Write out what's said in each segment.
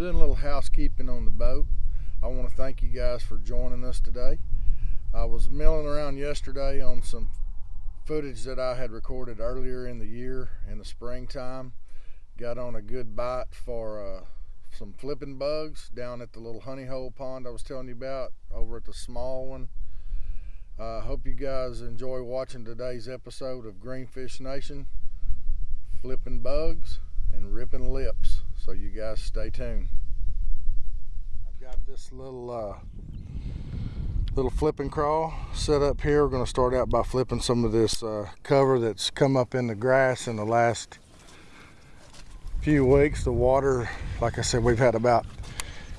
doing a little housekeeping on the boat. I want to thank you guys for joining us today. I was milling around yesterday on some footage that I had recorded earlier in the year in the springtime. Got on a good bite for uh, some flipping bugs down at the little honey hole pond I was telling you about over at the small one I uh, hope you guys enjoy watching today's episode of Greenfish Nation, flipping bugs and ripping lips. So you guys stay tuned. I've got this little uh, little flipping crawl set up here. We're going to start out by flipping some of this uh, cover that's come up in the grass in the last few weeks. The water, like I said, we've had about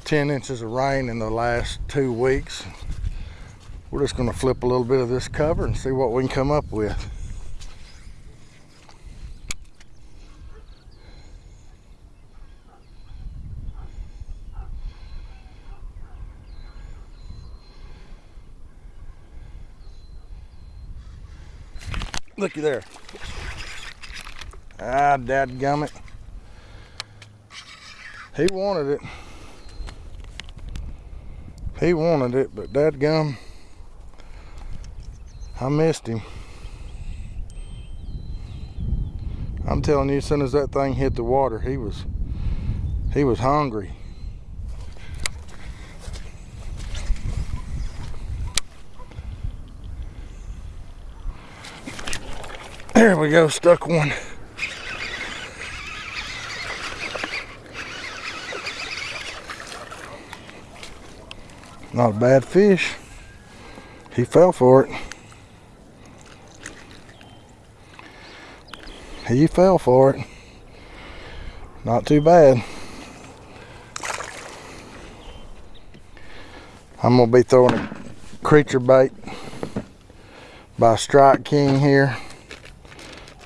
10 inches of rain in the last two weeks we're just going to flip a little bit of this cover and see what we can come up with. Looky there. Ah, dadgummit. He wanted it. He wanted it, but dadgum. I missed him. I'm telling you, as soon as that thing hit the water, he was he was hungry. There we go, stuck one. Not a bad fish. He fell for it. he fell for it. Not too bad. I'm gonna be throwing a creature bait by Strike King here.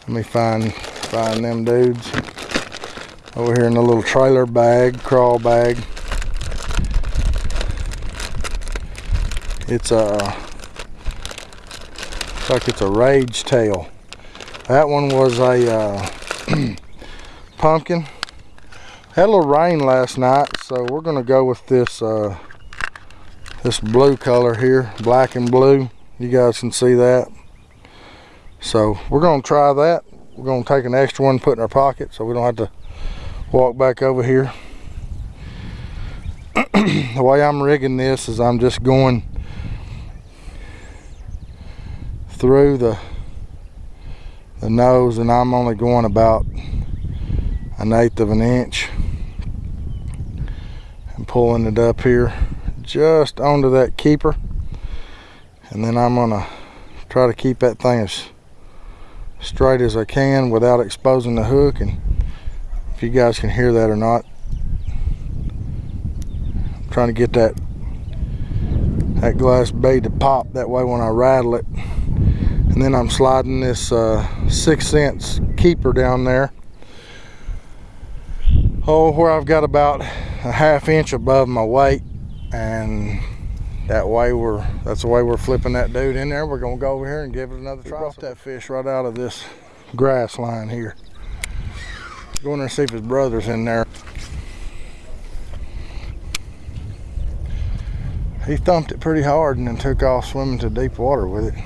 Let me find find them dudes over here in the little trailer bag, crawl bag. It's a like it's a rage tail. That one was a uh, pumpkin. Had a little rain last night, so we're gonna go with this uh, this blue color here, black and blue. You guys can see that. So we're gonna try that. We're gonna take an extra one, put in our pocket, so we don't have to walk back over here. the way I'm rigging this is I'm just going through the the nose and I'm only going about an eighth of an inch and pulling it up here just onto that keeper and then I'm gonna try to keep that thing as straight as I can without exposing the hook and if you guys can hear that or not I'm trying to get that that glass bead to pop that way when I rattle it. And then I'm sliding this uh, six cents keeper down there. Oh where I've got about a half inch above my weight and that way we're that's the way we're flipping that dude in there. We're gonna go over here and give it another try brought that fish right out of this grass line here. Go in there and see if his brother's in there. He thumped it pretty hard and then took off swimming to deep water with it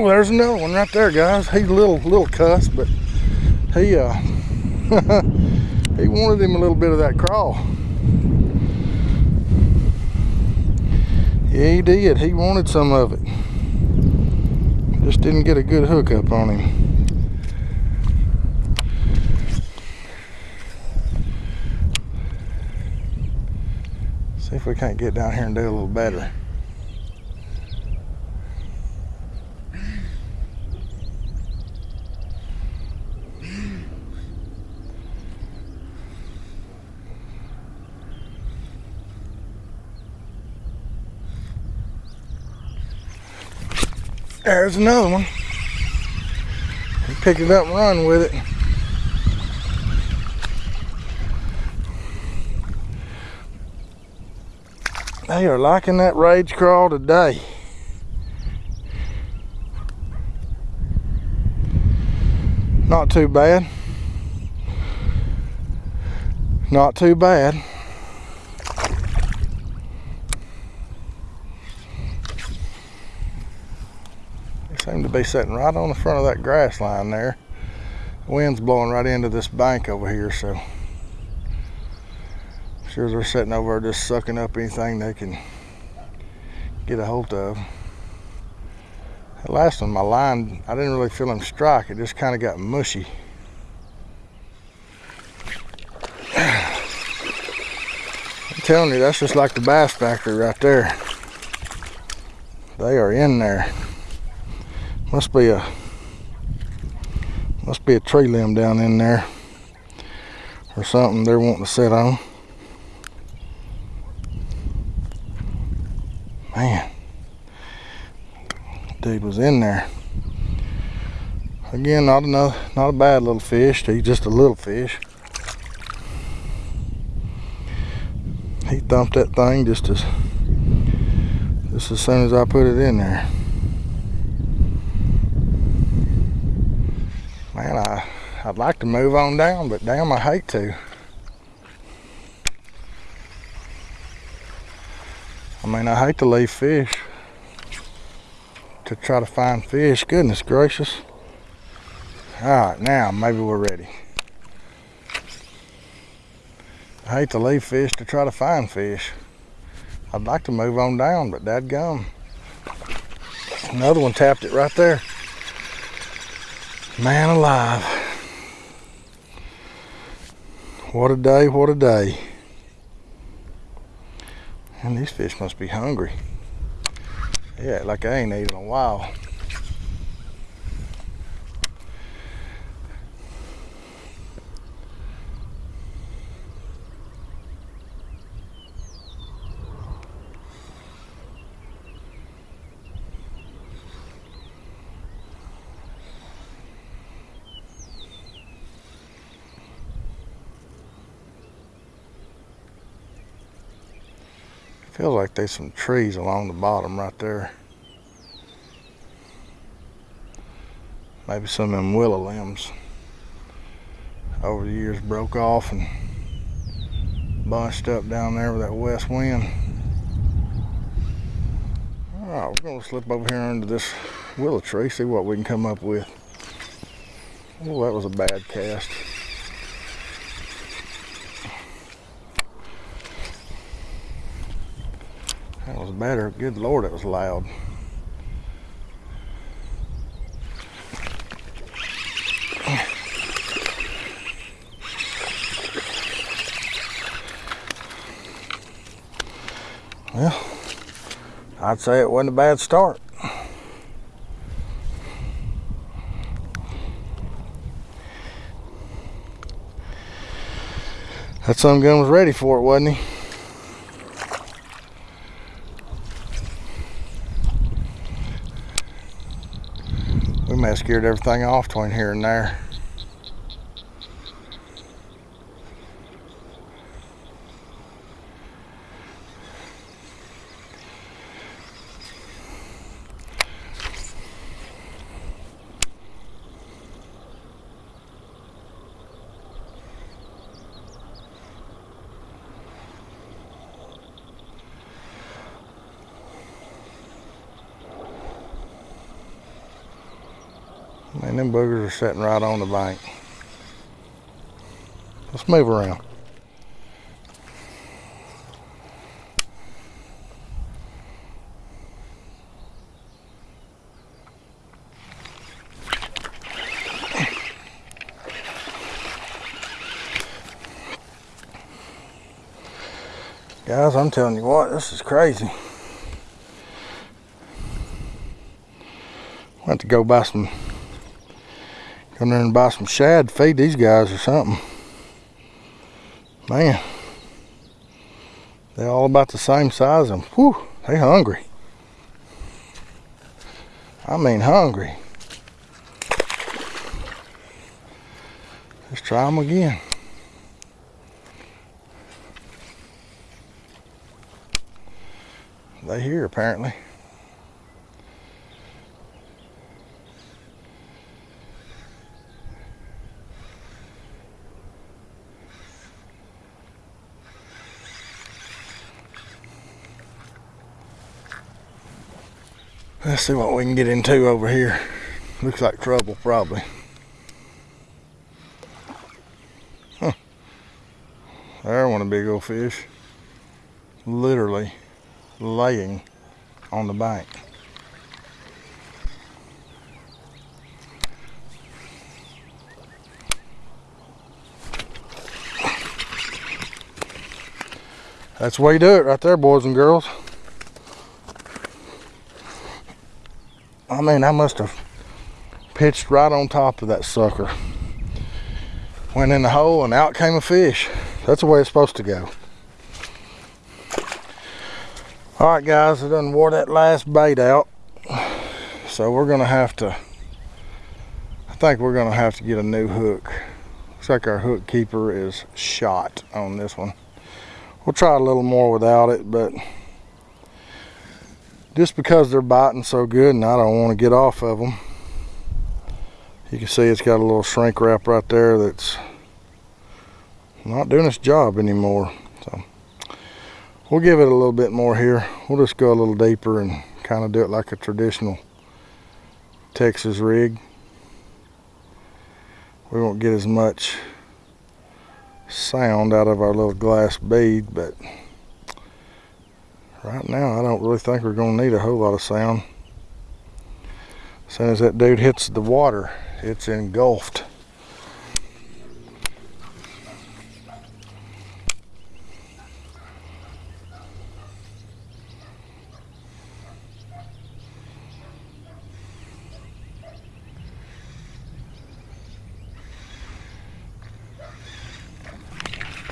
Oh, there's another one right there, guys. He's a little little cuss, but he uh he wanted him a little bit of that crawl. Yeah, he did. He wanted some of it. Just didn't get a good hook up on him. See if we can't get down here and do a little better. There's another one. Pick it up and run with it. They are liking that rage crawl today. Not too bad. Not too bad. Seem to be sitting right on the front of that grass line there. The wind's blowing right into this bank over here, so sure they're sitting over there just sucking up anything they can get a hold of. That last one, my line, I didn't really feel him strike. It just kind of got mushy. I'm telling you, that's just like the bass factory right there. They are in there. Must be a must be a tree limb down in there or something they're wanting to sit on. Man, dude was in there. Again, not another, not a bad little fish. He's just a little fish. He thumped that thing just as just as soon as I put it in there. Man, I I'd like to move on down, but damn, I hate to. I mean, I hate to leave fish to try to find fish. Goodness gracious. All right, now maybe we're ready. I hate to leave fish to try to find fish. I'd like to move on down, but that gum. Another one tapped it right there. Man alive. What a day, what a day. And these fish must be hungry. Yeah, like I ain't eaten in a while. Feels like there's some trees along the bottom right there. Maybe some of them willow limbs over the years broke off and bunched up down there with that west wind. All right, we're gonna slip over here under this willow tree, see what we can come up with. Oh, that was a bad cast. Better. Good Lord, it was loud. Well, I'd say it wasn't a bad start. That sun gun was ready for it, wasn't he? Have scared everything off between here and there. Man, them boogers are sitting right on the bank. Let's move around. Guys, I'm telling you what, this is crazy. I have to go buy some Come there and buy some shad, feed these guys or something. Man, they're all about the same size and whew, they hungry. I mean hungry. Let's try them again. They here apparently. Let's see what we can get into over here. Looks like trouble, probably. Huh. There one a big old fish. Literally laying on the bank. That's the way you do it right there, boys and girls. I mean, I must have pitched right on top of that sucker. Went in the hole and out came a fish. That's the way it's supposed to go. All right, guys, I done wore that last bait out. So we're gonna have to, I think we're gonna have to get a new hook. Looks like our hook keeper is shot on this one. We'll try a little more without it, but just because they're biting so good and I don't want to get off of them. You can see it's got a little shrink wrap right there that's not doing its job anymore. So we'll give it a little bit more here. We'll just go a little deeper and kind of do it like a traditional Texas rig. We won't get as much sound out of our little glass bead, but right now I don't really think we're going to need a whole lot of sound. As soon as that dude hits the water, it's engulfed.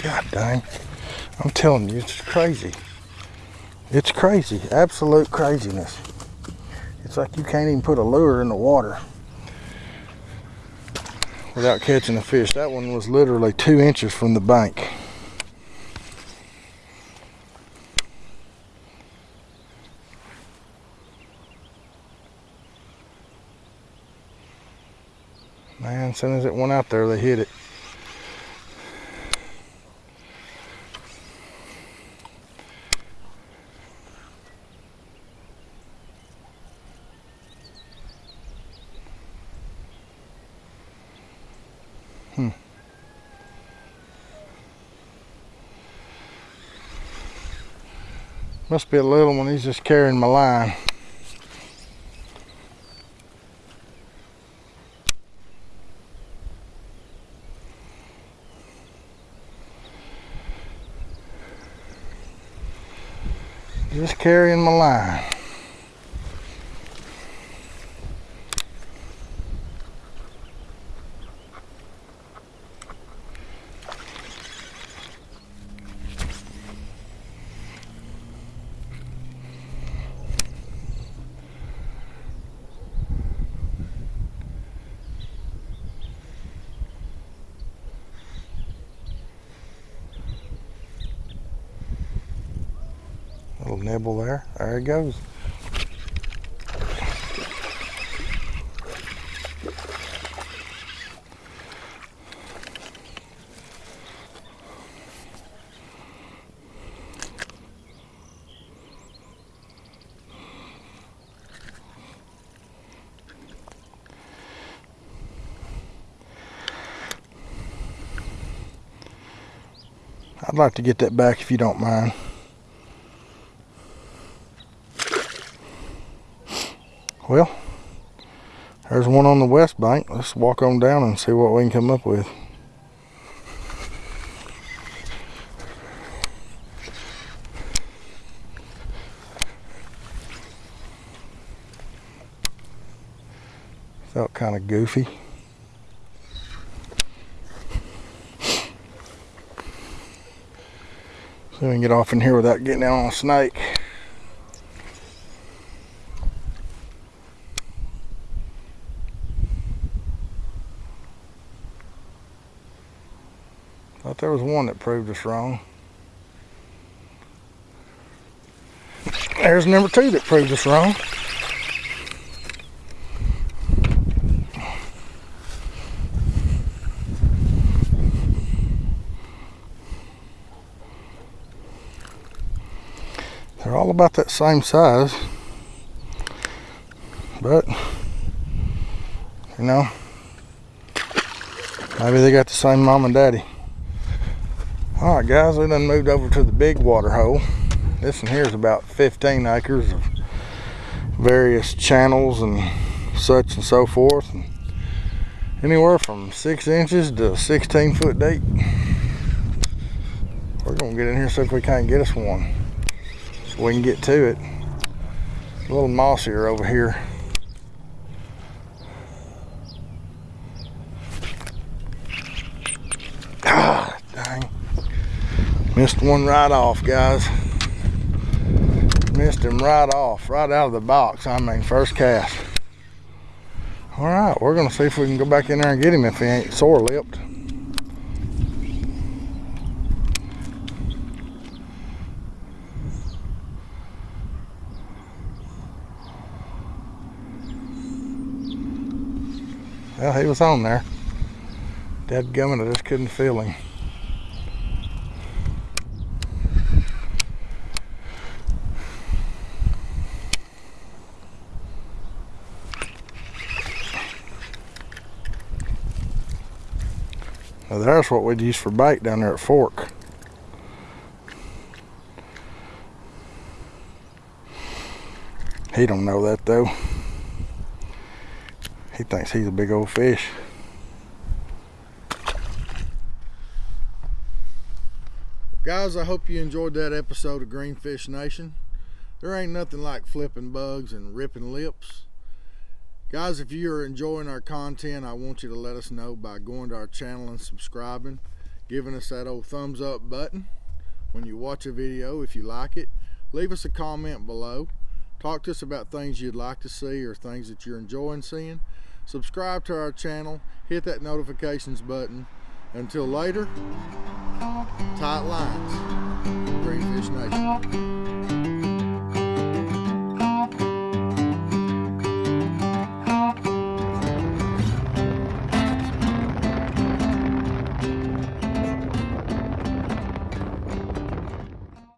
God dang. I'm telling you, it's crazy. It's crazy, absolute craziness. It's like you can't even put a lure in the water without catching a fish. That one was literally two inches from the bank. Man, as soon as it went out there, they hit it. Must be a little one. He's just carrying my line. Just carrying my line. Little nibble there. There it goes. I'd like to get that back if you don't mind. Well, there's one on the west bank. Let's walk on down and see what we can come up with. Felt kind of goofy. So we can get off in here without getting out on a snake. Thought there was one that proved us wrong. There's number two that proved us wrong. They're all about that same size. But, you know, maybe they got the same mom and daddy. All right, guys, we done moved over to the big water hole. This one here is about 15 acres of various channels and such and so forth. And anywhere from six inches to 16 foot deep. We're gonna get in here see if we can't get us one. So we can get to it. a little mossier over here. Ah, dang. Missed one right off, guys missed him right off, right out of the box. I mean, first cast. All right, we're gonna see if we can go back in there and get him if he ain't sore lipped. Well, he was on there. Dead gummit, I just couldn't feel him. Now there's what we'd use for bait down there at Fork. He don't know that though. He thinks he's a big old fish. Guys, I hope you enjoyed that episode of Greenfish Nation. There ain't nothing like flipping bugs and ripping lips. Guys, if you're enjoying our content, I want you to let us know by going to our channel and subscribing, giving us that old thumbs up button when you watch a video if you like it. Leave us a comment below. Talk to us about things you'd like to see or things that you're enjoying seeing. Subscribe to our channel, hit that notifications button. Until later, tight lines, Greenfish Nation.